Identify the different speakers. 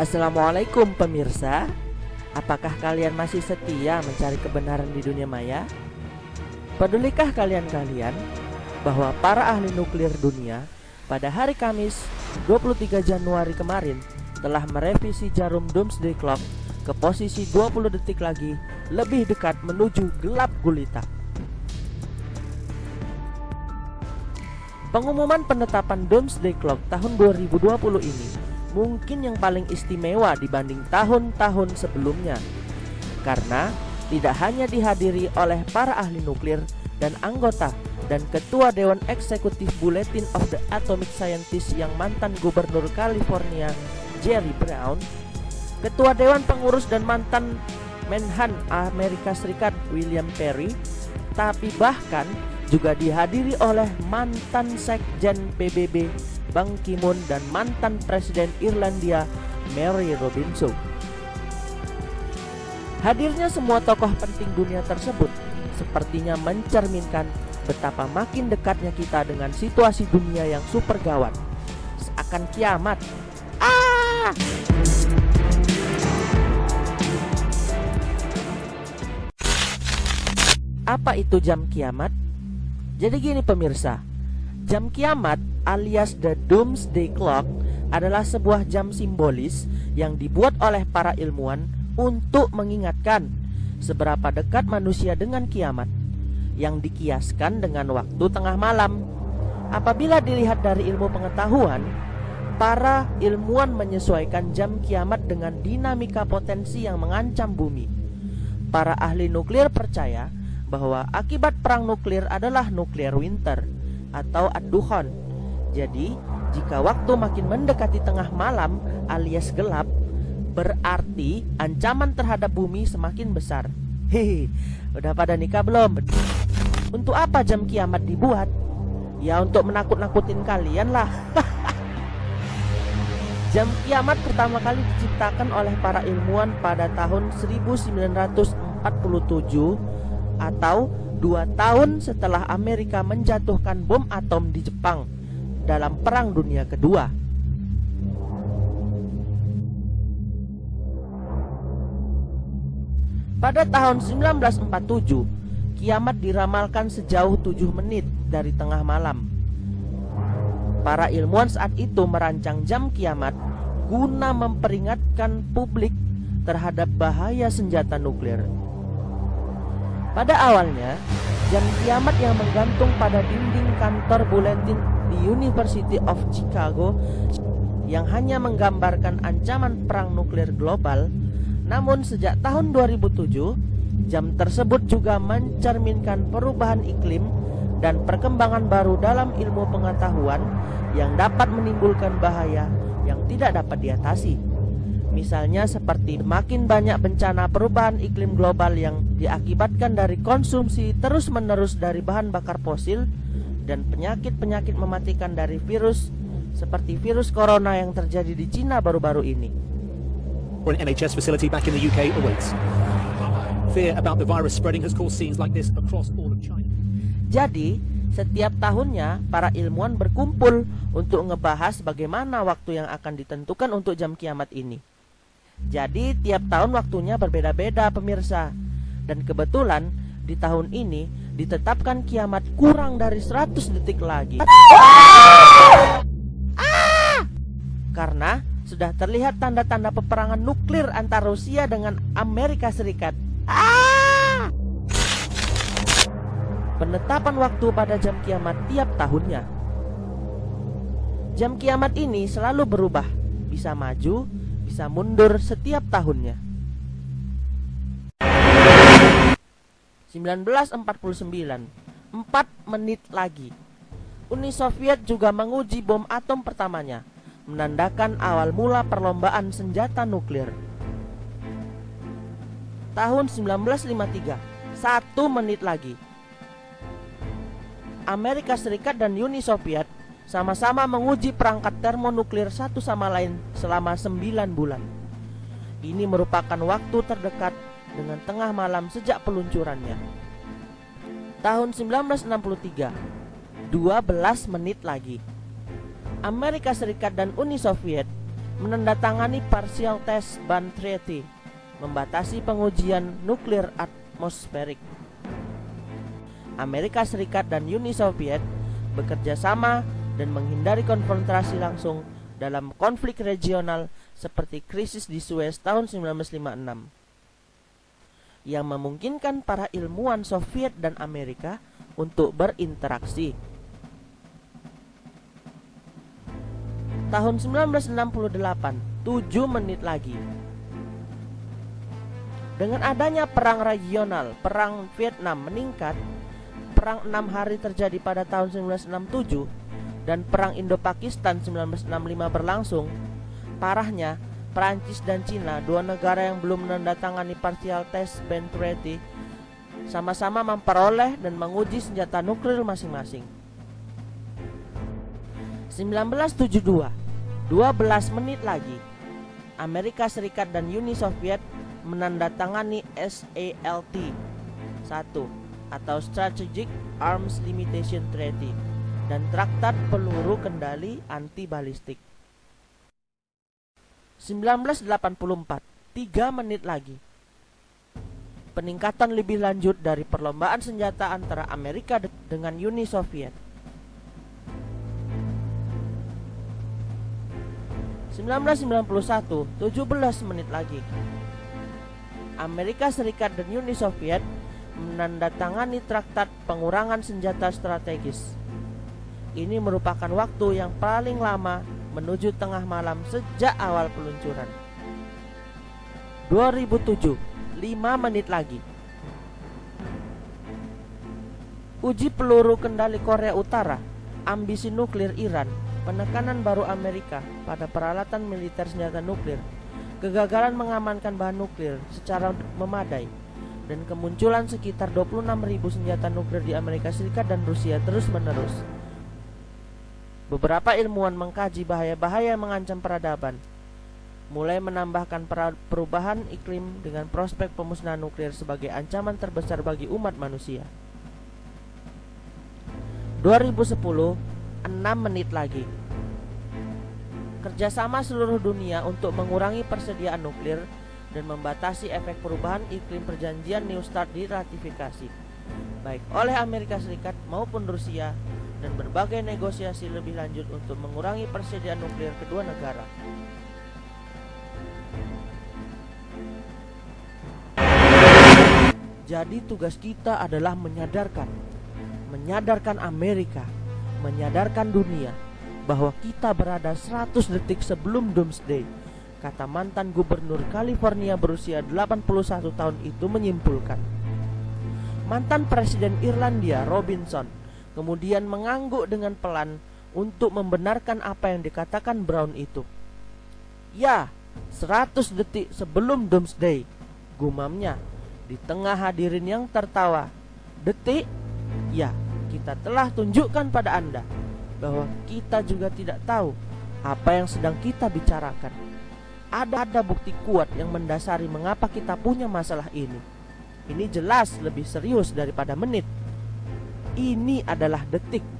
Speaker 1: Assalamualaikum pemirsa Apakah kalian masih setia mencari kebenaran di dunia maya? Pedulikah kalian-kalian bahwa para ahli nuklir dunia pada hari Kamis 23 Januari kemarin telah merevisi jarum Doomsday Clock ke posisi 20 detik lagi lebih dekat menuju gelap gulita. Pengumuman penetapan Doomsday Clock tahun 2020 ini mungkin yang paling istimewa dibanding tahun-tahun sebelumnya. Karena tidak hanya dihadiri oleh para ahli nuklir dan anggota dan Ketua Dewan Eksekutif Bulletin of the Atomic Scientists yang mantan Gubernur California Jerry Brown, Ketua Dewan Pengurus dan mantan Menhan Amerika Serikat William Perry, tapi bahkan juga dihadiri oleh mantan Sekjen PBB Bang Ki-moon dan mantan Presiden Irlandia Mary Robinson. Hadirnya semua tokoh penting dunia tersebut sepertinya mencerminkan betapa makin dekatnya kita dengan situasi dunia yang super gawat. Seakan kiamat. Ah! Apa itu jam kiamat? Jadi gini pemirsa, jam kiamat alias the Doomsday Clock adalah sebuah jam simbolis yang dibuat oleh para ilmuwan untuk mengingatkan seberapa dekat manusia dengan kiamat yang dikiaskan dengan waktu tengah malam. Apabila dilihat dari ilmu pengetahuan, para ilmuwan menyesuaikan jam kiamat dengan dinamika potensi yang mengancam bumi. Para ahli nuklir percaya bahwa akibat perang nuklir adalah nuklir winter atau aduhon. Jadi, jika waktu makin mendekati tengah malam alias gelap, Berarti ancaman terhadap bumi semakin besar Hehe, udah pada nikah belum? Untuk apa jam kiamat dibuat? Ya untuk menakut-nakutin kalian lah Jam kiamat pertama kali diciptakan oleh para ilmuwan pada tahun 1947 Atau dua tahun setelah Amerika menjatuhkan bom atom di Jepang Dalam Perang Dunia Kedua Pada tahun 1947, kiamat diramalkan sejauh 7 menit dari tengah malam. Para ilmuwan saat itu merancang jam kiamat guna memperingatkan publik terhadap bahaya senjata nuklir. Pada awalnya, jam kiamat yang menggantung pada dinding kantor buletin di University of Chicago yang hanya menggambarkan ancaman perang nuklir global namun sejak tahun 2007, jam tersebut juga mencerminkan perubahan iklim dan perkembangan baru dalam ilmu pengetahuan yang dapat menimbulkan bahaya yang tidak dapat diatasi. Misalnya seperti makin banyak bencana perubahan iklim global yang diakibatkan dari konsumsi terus-menerus dari bahan bakar fosil dan penyakit-penyakit mematikan dari virus seperti virus corona yang terjadi di Cina baru-baru ini
Speaker 2: or an NHS facility back in the UK awaits. Fear about the virus spreading has caused scenes like this across all of China.
Speaker 1: Jadi, setiap tahunnya para ilmuwan berkumpul untuk ngebahas bagaimana waktu yang akan ditentukan untuk jam kiamat ini. Jadi, tiap tahun waktunya berbeda-beda pemirsa. Dan kebetulan di tahun ini ditetapkan kiamat kurang dari 100 detik lagi. Karena sudah terlihat tanda-tanda peperangan nuklir antara Rusia dengan Amerika Serikat. Penetapan waktu pada jam kiamat tiap tahunnya. Jam kiamat ini selalu berubah, bisa maju, bisa mundur setiap tahunnya. 1949, 4 menit lagi. Uni Soviet juga menguji bom atom pertamanya menandakan awal mula perlombaan senjata nuklir. Tahun 1953, satu menit lagi. Amerika Serikat dan Uni Soviet sama-sama menguji perangkat termonuklir satu sama lain selama 9 bulan. Ini merupakan waktu terdekat dengan tengah malam sejak peluncurannya. Tahun 1963, 12 menit lagi. Amerika Serikat dan Uni Soviet menandatangani Partial Test Ban Treaty, membatasi pengujian nuklir atmosferik. Amerika Serikat dan Uni Soviet bekerja sama dan menghindari konfrontasi langsung dalam konflik regional seperti krisis di Suez tahun 1956 yang memungkinkan para ilmuwan Soviet dan Amerika untuk berinteraksi. Tahun 1968, 7 menit lagi. Dengan adanya perang regional, perang Vietnam meningkat, perang enam hari terjadi pada tahun 1967 dan perang Indo-Pakistan 1965 berlangsung, parahnya Prancis dan Cina, dua negara yang belum menandatangani Partial Test Ban Treaty, sama-sama memperoleh dan menguji senjata nuklir masing-masing. 1972, 12 menit lagi, Amerika Serikat dan Uni Soviet menandatangani SALT 1 atau Strategic Arms Limitation Treaty dan Traktat Peluru Kendali Anti Balistik. 1984, 3 menit lagi. Peningkatan lebih lanjut dari perlombaan senjata antara Amerika dengan Uni Soviet. 1991, 17 menit lagi. Amerika Serikat dan Uni Soviet menandatangani traktat pengurangan senjata strategis. Ini merupakan waktu yang paling lama menuju tengah malam sejak awal peluncuran. 2007, 5 menit lagi. Uji peluru kendali Korea Utara, ambisi nuklir Iran, penekanan baru Amerika pada peralatan militer senjata nuklir, kegagalan mengamankan bahan nuklir secara memadai, dan kemunculan sekitar 26.000 senjata nuklir di Amerika Serikat dan Rusia terus-menerus Beberapa ilmuwan mengkaji bahaya-bahaya mengancam peradaban, mulai menambahkan perubahan iklim dengan prospek pemusnahan nuklir sebagai ancaman terbesar bagi umat manusia. 2010, 6 menit lagi. Kerjasama seluruh dunia untuk mengurangi persediaan nuklir dan membatasi efek perubahan iklim perjanjian New START diratifikasi, baik oleh Amerika Serikat maupun Rusia dan berbagai negosiasi lebih lanjut untuk mengurangi persediaan nuklir kedua negara. Jadi tugas kita adalah menyadarkan, menyadarkan Amerika, menyadarkan dunia bahwa kita berada 100 detik sebelum Doomsday. Kata mantan gubernur California berusia 81 tahun itu menyimpulkan. Mantan Presiden Irlandia Robinson kemudian mengangguk dengan pelan untuk membenarkan apa yang dikatakan Brown itu. Ya, 100 detik sebelum Doomsday, gumamnya di tengah hadirin yang tertawa. Detik? Ya, kita telah tunjukkan pada Anda bahwa kita juga tidak tahu apa yang sedang kita bicarakan. Ada ada bukti kuat yang mendasari mengapa kita punya masalah ini. Ini jelas lebih serius daripada menit ini adalah detik